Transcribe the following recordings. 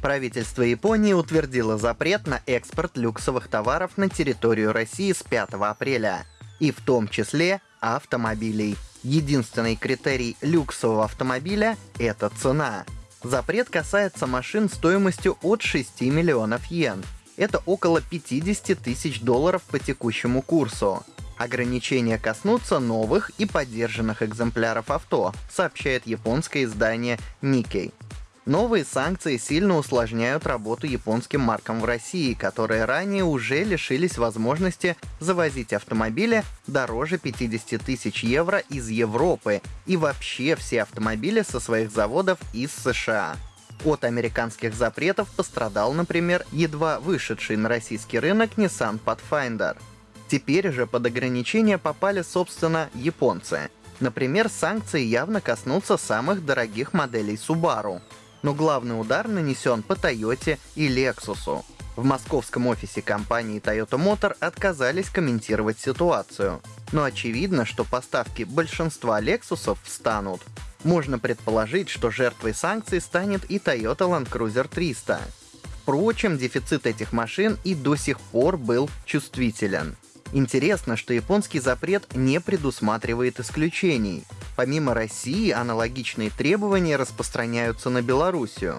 Правительство Японии утвердило запрет на экспорт люксовых товаров на территорию России с 5 апреля, и в том числе автомобилей. Единственный критерий люксового автомобиля — это цена. Запрет касается машин стоимостью от 6 миллионов йен. Это около 50 тысяч долларов по текущему курсу. Ограничения коснутся новых и поддержанных экземпляров авто, сообщает японское издание Nikkei. Новые санкции сильно усложняют работу японским маркам в России, которые ранее уже лишились возможности завозить автомобили дороже 50 тысяч евро из Европы и вообще все автомобили со своих заводов из США. От американских запретов пострадал, например, едва вышедший на российский рынок Nissan Pathfinder. Теперь же под ограничения попали, собственно, японцы. Например, санкции явно коснутся самых дорогих моделей Subaru но главный удар нанесен по Toyota и Lexus. В московском офисе компании Toyota Motor отказались комментировать ситуацию. Но очевидно, что поставки большинства Lexus встанут. Можно предположить, что жертвой санкций станет и Toyota Land Cruiser 300. Впрочем, дефицит этих машин и до сих пор был чувствителен. Интересно, что японский запрет не предусматривает исключений. Помимо России, аналогичные требования распространяются на Белоруссию.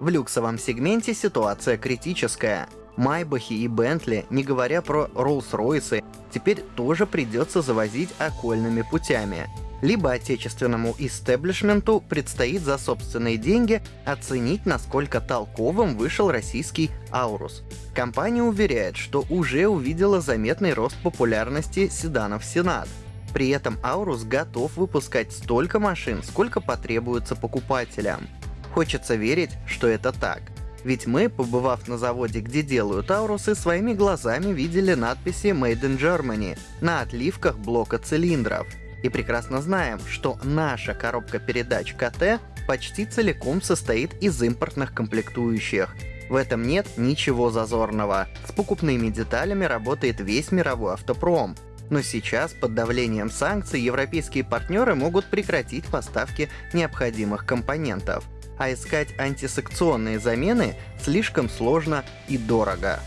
В люксовом сегменте ситуация критическая. Майбахи и Бентли, не говоря про Роллс-Ройсы, теперь тоже придется завозить окольными путями либо отечественному истеблишменту предстоит за собственные деньги оценить, насколько толковым вышел российский Аурус. Компания уверяет, что уже увидела заметный рост популярности седанов Сенат. При этом Аурус готов выпускать столько машин, сколько потребуется покупателям. Хочется верить, что это так. Ведь мы, побывав на заводе, где делают Аурусы, своими глазами видели надписи «Made in Germany» на отливках блока цилиндров и прекрасно знаем, что наша коробка передач КТ почти целиком состоит из импортных комплектующих. В этом нет ничего зазорного. С покупными деталями работает весь мировой автопром. Но сейчас, под давлением санкций, европейские партнеры могут прекратить поставки необходимых компонентов. А искать антисекционные замены слишком сложно и дорого.